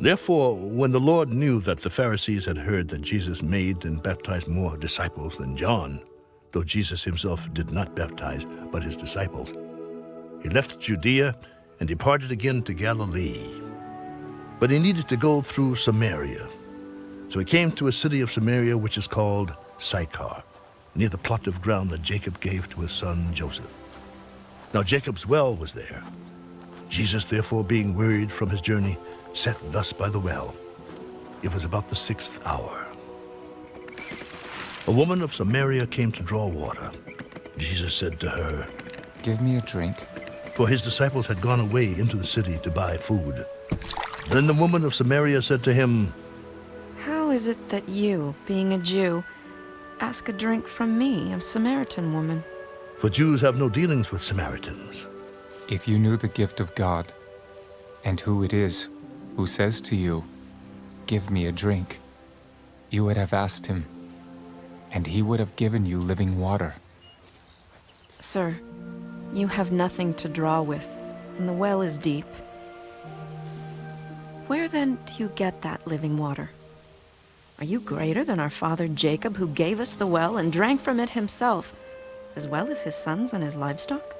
Therefore, when the Lord knew that the Pharisees had heard that Jesus made and baptized more disciples than John, though Jesus himself did not baptize, but his disciples, he left Judea and departed again to Galilee. But he needed to go through Samaria. So he came to a city of Samaria which is called Sychar, near the plot of ground that Jacob gave to his son Joseph. Now Jacob's well was there. Jesus, therefore, being wearied from his journey, sat thus by the well. It was about the sixth hour. A woman of Samaria came to draw water. Jesus said to her, Give me a drink. For his disciples had gone away into the city to buy food. Then the woman of Samaria said to him, How is it that you, being a Jew, ask a drink from me, a Samaritan woman? For Jews have no dealings with Samaritans. If you knew the gift of God, and who it is who says to you, Give me a drink, you would have asked him, and he would have given you living water. Sir, you have nothing to draw with, and the well is deep. Where then do you get that living water? Are you greater than our father Jacob, who gave us the well and drank from it himself, as well as his sons and his livestock?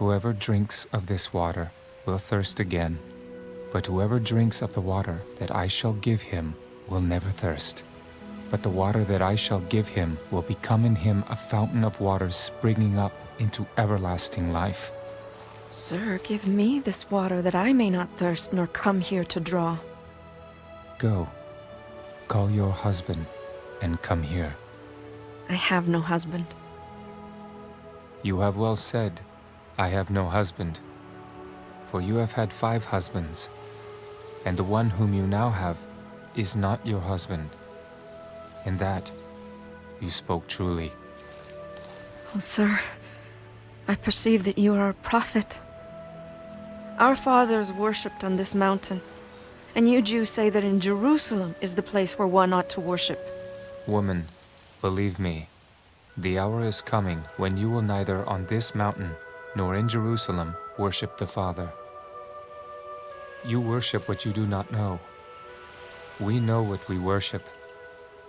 Whoever drinks of this water will thirst again, but whoever drinks of the water that I shall give him will never thirst. But the water that I shall give him will become in him a fountain of water springing up into everlasting life. Sir, give me this water that I may not thirst nor come here to draw. Go, call your husband and come here. I have no husband. You have well said, I have no husband. For you have had five husbands, and the one whom you now have is not your husband. In that, you spoke truly. Oh, sir, I perceive that you are a prophet. Our fathers worshipped on this mountain, and you Jews say that in Jerusalem is the place where one ought to worship. Woman, believe me, the hour is coming when you will neither on this mountain nor in Jerusalem worship the Father. You worship what you do not know. We know what we worship,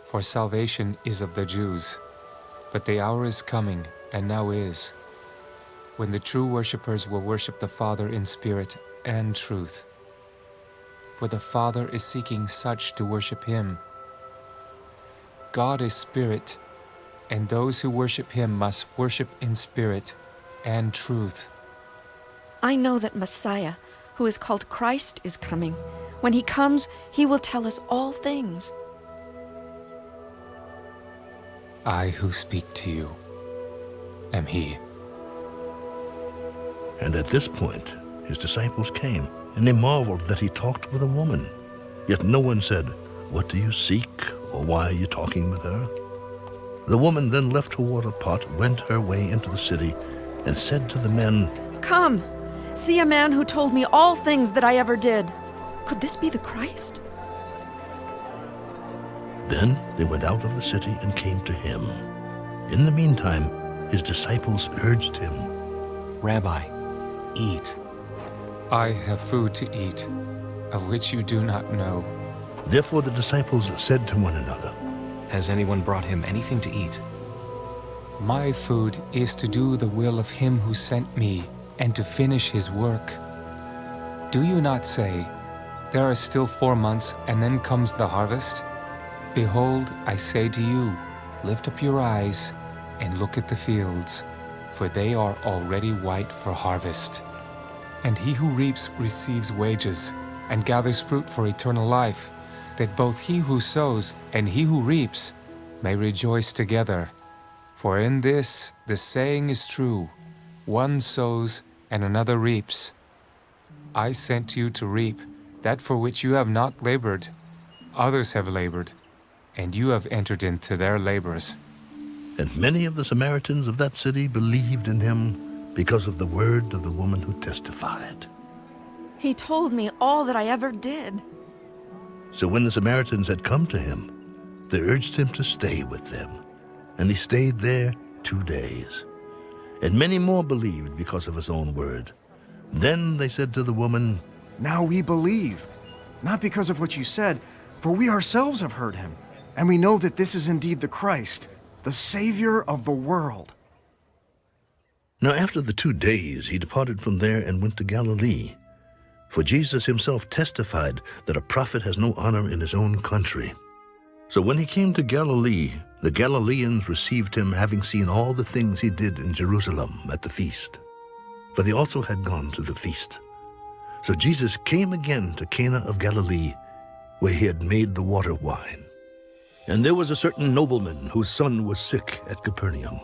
for salvation is of the Jews. But the hour is coming, and now is, when the true worshippers will worship the Father in spirit and truth. For the Father is seeking such to worship him. God is spirit, and those who worship him must worship in spirit and truth. I know that Messiah, who is called Christ, is coming. When he comes, he will tell us all things. I who speak to you am he. And at this point, his disciples came, and they marveled that he talked with a woman. Yet no one said, What do you seek, or why are you talking with her? The woman then left her water pot, went her way into the city, and said to the men, Come, see a man who told me all things that I ever did. Could this be the Christ? Then they went out of the city and came to him. In the meantime, his disciples urged him, Rabbi, eat. I have food to eat, of which you do not know. Therefore the disciples said to one another, Has anyone brought him anything to eat? My food is to do the will of him who sent me and to finish his work. Do you not say, There are still four months and then comes the harvest? Behold, I say to you, lift up your eyes and look at the fields, for they are already white for harvest. And he who reaps receives wages and gathers fruit for eternal life, that both he who sows and he who reaps may rejoice together. For in this the saying is true, one sows and another reaps. I sent you to reap that for which you have not labored. Others have labored, and you have entered into their labors. And many of the Samaritans of that city believed in him because of the word of the woman who testified. He told me all that I ever did. So when the Samaritans had come to him, they urged him to stay with them. And he stayed there two days. And many more believed because of his own word. Then they said to the woman, Now we believe, not because of what you said, for we ourselves have heard him, and we know that this is indeed the Christ, the Savior of the world. Now after the two days he departed from there and went to Galilee. For Jesus himself testified that a prophet has no honor in his own country. So when he came to Galilee, the Galileans received him, having seen all the things he did in Jerusalem at the feast. For they also had gone to the feast. So Jesus came again to Cana of Galilee, where he had made the water wine. And there was a certain nobleman whose son was sick at Capernaum.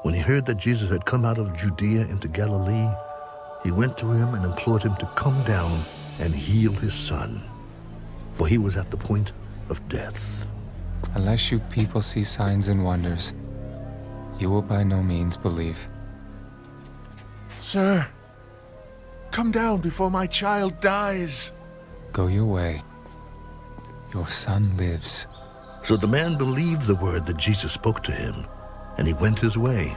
When he heard that Jesus had come out of Judea into Galilee, he went to him and implored him to come down and heal his son, for he was at the point of death. Unless you people see signs and wonders, you will by no means believe. Sir, come down before my child dies. Go your way. Your son lives. So the man believed the word that Jesus spoke to him, and he went his way.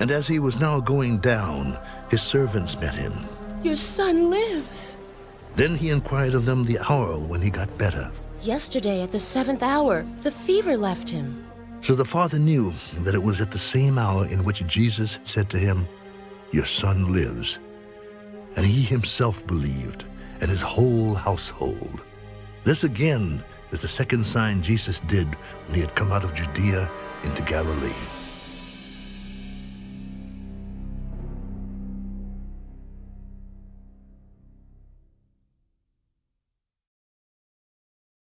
And as he was now going down, his servants met him. Your son lives. Then he inquired of them the hour when he got better. Yesterday at the seventh hour, the fever left him. So the father knew that it was at the same hour in which Jesus said to him, Your son lives. And he himself believed, and his whole household. This again is the second sign Jesus did when he had come out of Judea into Galilee.